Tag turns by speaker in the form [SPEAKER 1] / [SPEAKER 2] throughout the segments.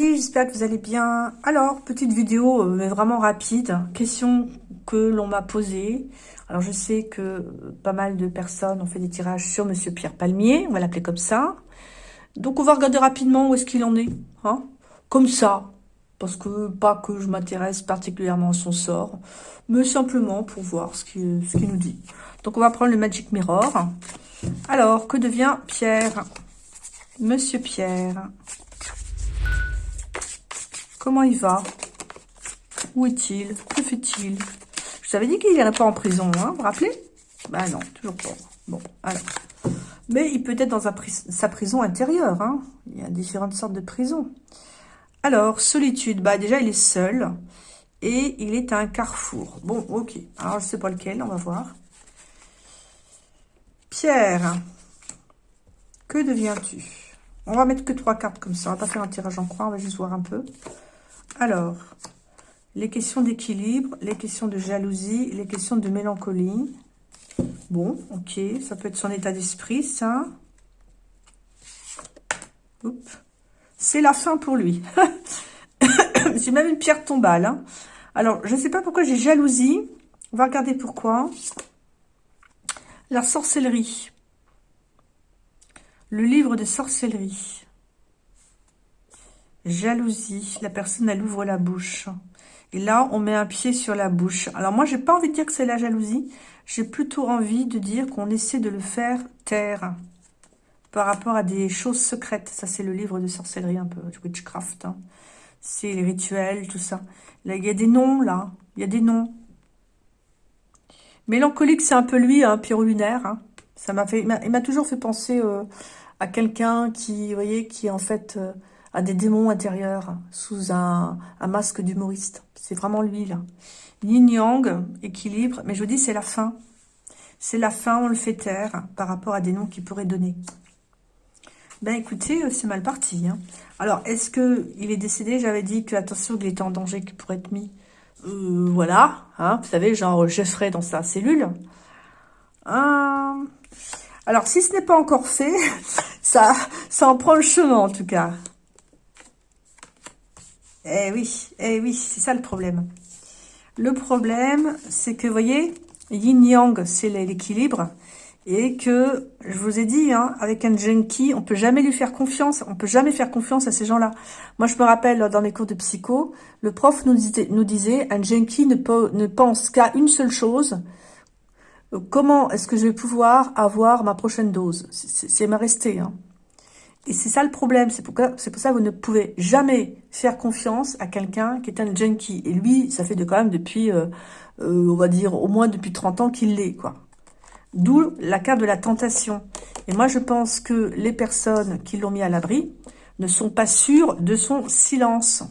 [SPEAKER 1] j'espère que vous allez bien. Alors, petite vidéo, euh, mais vraiment rapide. Question que l'on m'a posée. Alors, je sais que pas mal de personnes ont fait des tirages sur Monsieur Pierre Palmier. On va l'appeler comme ça. Donc, on va regarder rapidement où est-ce qu'il en est. Hein comme ça. Parce que, pas que je m'intéresse particulièrement à son sort. Mais simplement pour voir ce qu'il nous dit. Donc, on va prendre le Magic Mirror. Alors, que devient Pierre? Monsieur Pierre Comment il va? Où est-il? Que fait-il? Je vous avais dit qu'il n'irait pas en prison, hein, vous vous rappelez? Ben non, toujours pas. Bon, alors. Mais il peut être dans sa prison intérieure, hein. Il y a différentes sortes de prisons. Alors, solitude, bah déjà il est seul. Et il est à un carrefour. Bon, ok. Alors, je sais pas lequel, on va voir. Pierre, que deviens-tu? On va mettre que trois cartes comme ça. On va pas faire un tirage en croix, on va juste voir un peu. Alors, les questions d'équilibre, les questions de jalousie, les questions de mélancolie. Bon, ok, ça peut être son état d'esprit, ça. C'est la fin pour lui. j'ai même une pierre tombale. Hein. Alors, je ne sais pas pourquoi j'ai jalousie. On va regarder pourquoi. La sorcellerie. Le livre de sorcellerie. Jalousie. La personne, elle ouvre la bouche. Et là, on met un pied sur la bouche. Alors moi, j'ai pas envie de dire que c'est la jalousie. J'ai plutôt envie de dire qu'on essaie de le faire taire. Par rapport à des choses secrètes. Ça, c'est le livre de sorcellerie un peu. Witchcraft. Hein. C'est les rituels, tout ça. Il y a des noms, là. Il y a des noms. Mélancolique, c'est un peu lui, un hein, lunaire. Hein. Ça m'a fait, il m'a toujours fait penser euh, à quelqu'un qui, vous voyez, qui en fait... Euh, à des démons intérieurs sous un, masque d'humoriste. C'est vraiment lui, là. Yin-yang, équilibre. Mais je vous dis, c'est la fin. C'est la fin, on le fait taire par rapport à des noms qu'il pourrait donner. Ben écoutez, euh, c'est mal parti. Hein. Alors, est-ce que il est décédé? J'avais dit que, attention, il était en danger, qu'il pourrait être mis. Euh, voilà, hein, vous savez, genre Jeffrey dans sa cellule. Alors, si ce n'est pas encore fait, ça, ça en prend le chemin, en tout cas. Eh oui, eh oui, c'est ça le problème. Le problème, c'est que, vous voyez, yin-yang, c'est l'équilibre. Et que, je vous ai dit, hein, avec un junkie, on peut jamais lui faire confiance. On peut jamais faire confiance à ces gens-là. Moi, je me rappelle, dans les cours de psycho, le prof nous disait, un junkie ne pense qu'à une seule chose. Comment est-ce que je vais pouvoir avoir ma prochaine dose? C'est ma restée. Hein. Et c'est ça le problème, c'est pour, ça que vous ne pouvez jamais faire confiance à quelqu'un qui est un junkie. Et lui, ça fait de quand même depuis, euh, euh, on va dire, au moins depuis 30 ans qu'il l'est, quoi. D'où la carte de la tentation. Et moi, je pense que les personnes qui l'ont mis à l'abri ne sont pas sûres de son silence.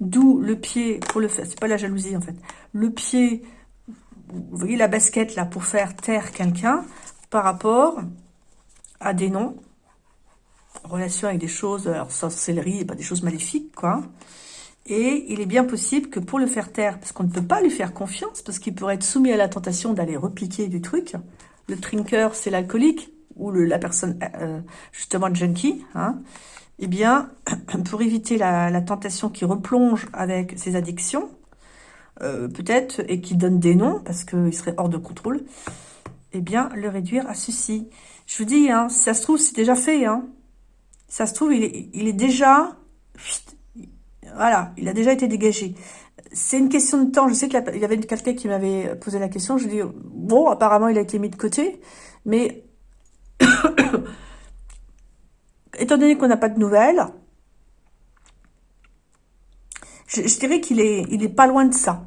[SPEAKER 1] D'où le pied, pour le faire, c'est pas la jalousie en fait, le pied, vous voyez la basket là, pour faire taire quelqu'un par rapport à des noms relation avec des choses, alors sorcellerie pas des choses maléfiques, quoi. Et il est bien possible que pour le faire taire, parce qu'on ne peut pas lui faire confiance, parce qu'il pourrait être soumis à la tentation d'aller repiquer du truc. Le trinker, c'est l'alcoolique, ou la personne, euh, justement, junkie, hein. Eh bien, pour éviter la, tentation qui replonge avec ses addictions, euh, peut-être, et qui donne des noms, parce qu'il serait hors de contrôle, eh bien, le réduire à ceci. Je vous dis, hein, ça se trouve, c'est déjà fait, hein. Ça se trouve, il est, déjà... Voilà, il a déjà été dégagé. C'est une question de temps. Je sais qu'il y avait quelqu'un qui m'avait posé la question. Je lui dis, bon, apparemment, il a été mis de côté. Mais, étant donné qu'on n'a pas de nouvelles, je, dirais qu'il est, il pas loin de ça.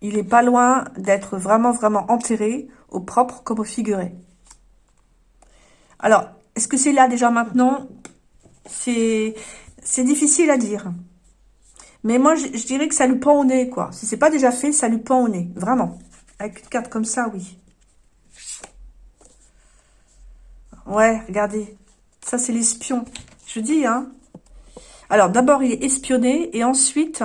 [SPEAKER 1] Il est pas loin d'être vraiment, vraiment enterré, au propre comme au figuré. Alors, est-ce que c'est là déjà maintenant? C'est difficile à dire. Mais moi, je, dirais que ça lui pend au nez, quoi. Si c'est pas déjà fait, ça lui pend au nez. Vraiment. Avec une carte comme ça, oui. Ouais, regardez. Ça, c'est l'espion. Je dis, hein. Alors, d'abord, il est espionné. Et ensuite,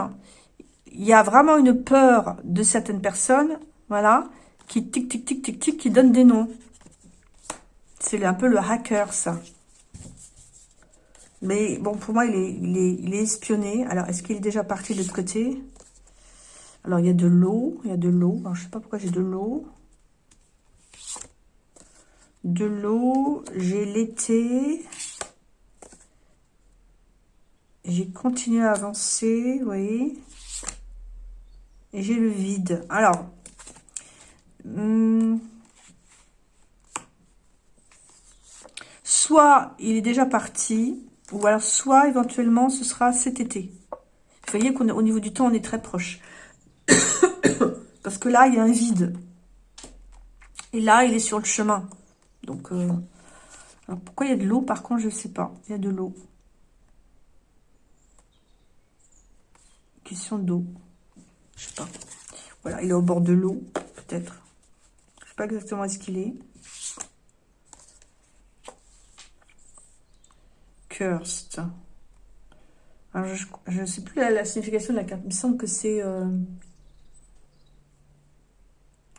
[SPEAKER 1] il y a vraiment une peur de certaines personnes, voilà, qui tic, tic, tic, tic, tic, qui donnent des noms. C'est un peu le hacker, ça. Mais bon, pour moi, il est, il est, espionné. Alors, est-ce qu'il est déjà parti de l'autre côté? Alors, il y a de l'eau. Il y a de l'eau. Je ne sais pas pourquoi j'ai de l'eau. De l'eau. J'ai l'été. J'ai continué à avancer, vous. Et j'ai le vide. Alors, hmm, soit il est déjà parti, ou alors soit éventuellement ce sera cet été. Vous voyez qu'au niveau du temps, on est très proche. Parce que là, il y a un vide. Et là, il est sur le chemin. Donc, euh, pourquoi il y a de l'eau? Par contre, je ne sais pas. Il y a de l'eau. Question d'eau. Je sais pas. Voilà, il est au bord de l'eau, peut-être. Je sais pas exactement est-ce qu'il est. Cursed. je ne sais plus la, signification de la carte. Il me semble que c'est... Euh, vous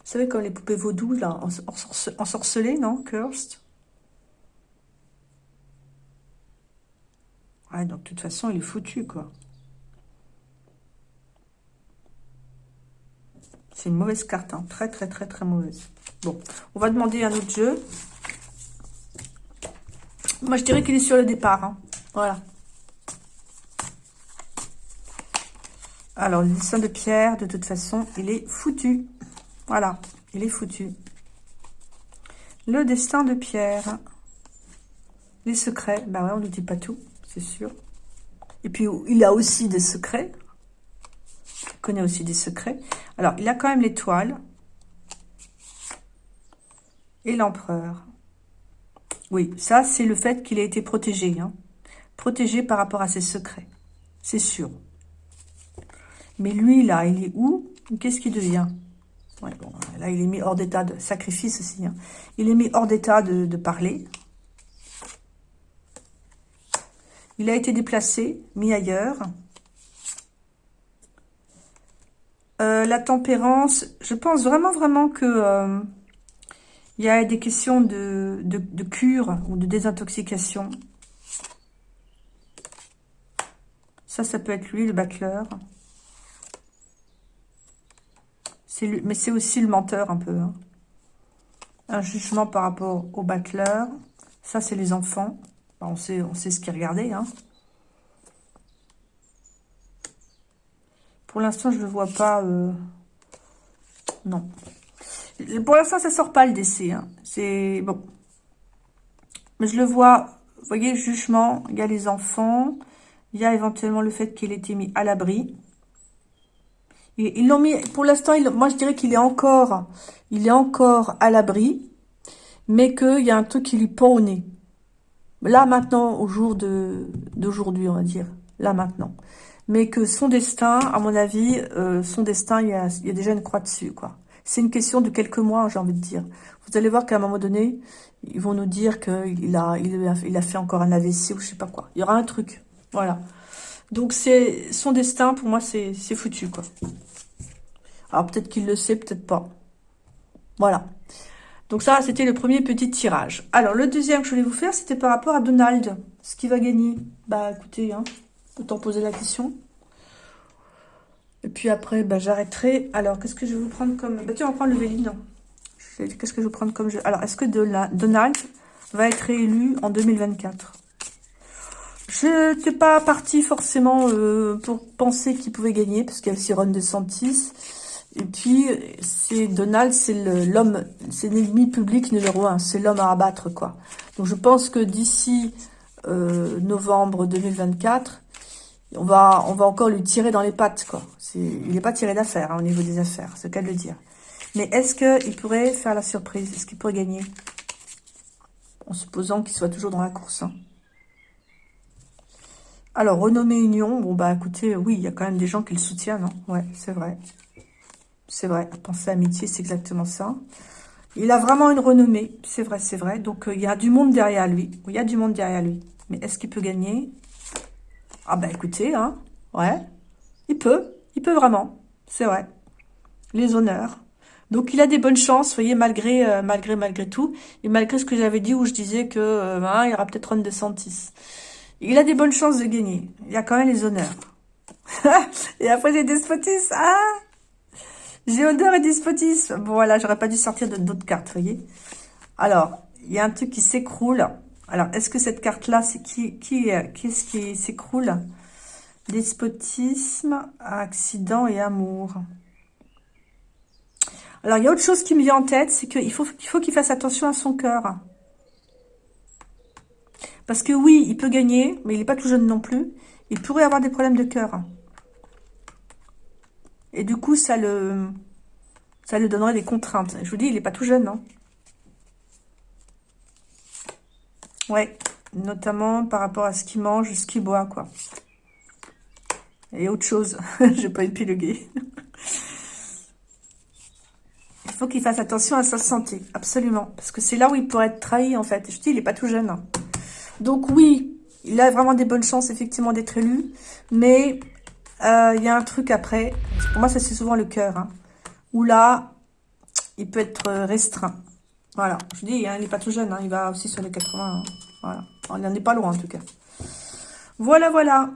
[SPEAKER 1] savez, comme les poupées vaudou, là, ensorcelées, non Cursed? Ouais, donc de toute façon, il est foutu, quoi. C'est une mauvaise carte, hein. très très très très mauvaise. Bon, on va demander un autre jeu. Moi, je dirais qu'il est sur le départ. Hein. Voilà. Alors, le dessin de pierre, de toute façon, il est foutu. Voilà, il est foutu. Le destin de pierre. Les secrets. Ben ouais, on ne dit pas tout, c'est sûr. Et puis, il a aussi des secrets. Il connaît aussi des secrets. Alors, il a quand même l'étoile. Et l'empereur. Oui, ça, c'est le fait qu'il a été protégé. Hein. Protégé par rapport à ses secrets. C'est sûr. Mais lui, là, il est où? Qu'est-ce qu'il devient? Là, il est mis hors d'état de sacrifice aussi. Hein. Il est mis hors d'état de, parler. Il a été déplacé, mis ailleurs. Euh, la tempérance, je pense vraiment, vraiment que euh, il y a des questions de, de, cure ou de désintoxication. Ça, ça peut être lui, le battleur. Mais c'est aussi le menteur un peu. Hein. Un jugement par rapport au battleur. Ça, c'est les enfants. on, sait, on sait ce qu'ils regardaient. Hein. Pour l'instant, je ne le vois pas. Euh, non. Pour l'instant, ça sort pas le décès. Hein. C'est bon. Mais je le vois. Vous voyez, jugement. Il y a les enfants. Il y a éventuellement le fait qu'il ait été mis à l'abri. Ils l'ont mis. Pour l'instant, moi, je dirais qu'il est encore. Il est encore à l'abri, mais qu'il y a un truc qui lui pend au nez. Là maintenant, au jour d'aujourd'hui, on va dire. Là maintenant mais que son destin, à mon avis, euh, son destin, il y, a, déjà une croix dessus, quoi. C'est une question de quelques mois, j'ai envie de dire. Vous allez voir qu'à un moment donné, ils vont nous dire qu'il a, il a, fait encore un AVC ou je sais pas quoi. Il y aura un truc, voilà. Donc c'est son destin, pour moi, c'est foutu, quoi. Alors peut-être qu'il le sait, peut-être pas. Voilà. Donc ça, c'était le premier petit tirage. Alors le deuxième que je voulais vous faire, c'était par rapport à Donald. Ce qui va gagner. Bah écoutez, hein. Autant poser la question. Et puis après, bah, j'arrêterai. Alors, qu'est-ce que je vais vous prendre comme... Bah, tiens, on va prendre le Véline. Qu'est-ce que je vais prendre comme jeu? Alors, est-ce que Donald va être réélu en 2024 Je n'étais pas partie forcément euh, pour penser qu'il pouvait gagner, parce qu'il y a aussi Ron DeSantis. Et puis, c'est Donald, c'est l'homme, c'est l'ennemi public numéro un. C'est l'homme à abattre, quoi. Donc, je pense que d'ici euh, novembre 2024, on va, encore lui tirer dans les pattes, quoi. Il n'est pas tiré d'affaires hein, au niveau des affaires, c'est le cas de le dire. Mais est-ce qu'il pourrait faire la surprise? Est-ce qu'il pourrait gagner? En supposant qu'il soit toujours dans la course. Hein. Alors, renommée Union, bon bah écoutez, oui, il y a quand même des gens qui le soutiennent, non hein. Ouais, c'est vrai. C'est vrai, penser amitié, c'est exactement ça. Il a vraiment une renommée, c'est vrai, c'est vrai. Donc, euh, il y a du monde derrière lui. Il y a du monde derrière lui. Mais est-ce qu'il peut gagner? Ah bah écoutez, hein, ouais, il peut, il peut vraiment, c'est vrai. Les honneurs. Donc il a des bonnes chances, vous voyez, malgré, euh, malgré, malgré tout, et malgré ce que j'avais dit où je disais que euh, ben, il y aura peut-être Ron DeSantis. Il a des bonnes chances de gagner. Il a quand même les honneurs. et après, j'ai despotisme. Ah J'ai honneur et despotisme. Bon, voilà, j'aurais pas dû sortir d'autres cartes, vous voyez. Alors, il y a un truc qui s'écroule. Alors, est-ce que cette carte-là, c'est qui, qu'est-ce qui s'écroule? Despotisme, accident et amour. Alors, il y a autre chose qui me vient en tête, c'est qu'il faut qu'il fasse attention à son cœur. Parce que oui, il peut gagner, mais il n'est pas tout jeune non plus. Il pourrait avoir des problèmes de cœur. Et du coup, ça le, ça lui donnerait des contraintes. Je vous dis, il n'est pas tout jeune, non Ouais, notamment par rapport à ce qu'il mange, ce qu'il boit, quoi. Et autre chose, je vais pas épiloguer. il faut qu'il fasse attention à sa santé, absolument. Parce que c'est là où il pourrait être trahi, en fait. Je dis, il n'est pas tout jeune. Donc oui, il a vraiment des bonnes chances, effectivement, d'être élu. Mais euh, il y a un truc après. Pour moi, ça, c'est souvent le cœur. Hein, où là, il peut être restreint. Voilà, je dis, hein, il n'est pas tout jeune, hein, il va aussi sur les 80. Hein. Voilà, on n'en est pas loin en tout cas. Voilà, voilà.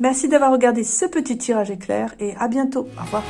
[SPEAKER 1] Merci d'avoir regardé ce petit tirage éclair et à bientôt. Au revoir.